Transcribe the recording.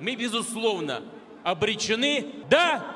мы, безусловно, обречены. Да,